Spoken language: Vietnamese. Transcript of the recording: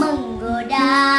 mừng menggoda đã